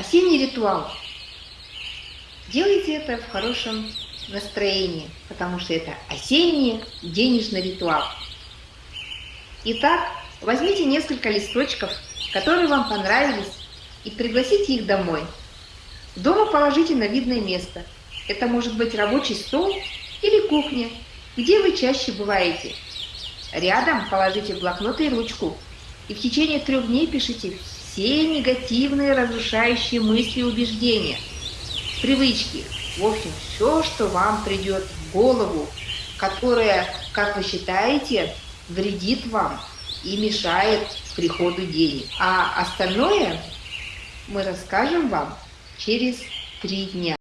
Осенний ритуал. Делайте это в хорошем настроении, потому что это осенний денежный ритуал. Итак, возьмите несколько листочков, которые вам понравились, и пригласите их домой. Дома положите на видное место. Это может быть рабочий стол или кухня, где вы чаще бываете. Рядом положите блокнот и ручку, и в течение трех дней пишите все негативные разрушающие мысли и убеждения, привычки, в общем, все, что вам придет в голову, которое, как вы считаете, вредит вам и мешает приходу денег. А остальное мы расскажем вам через три дня.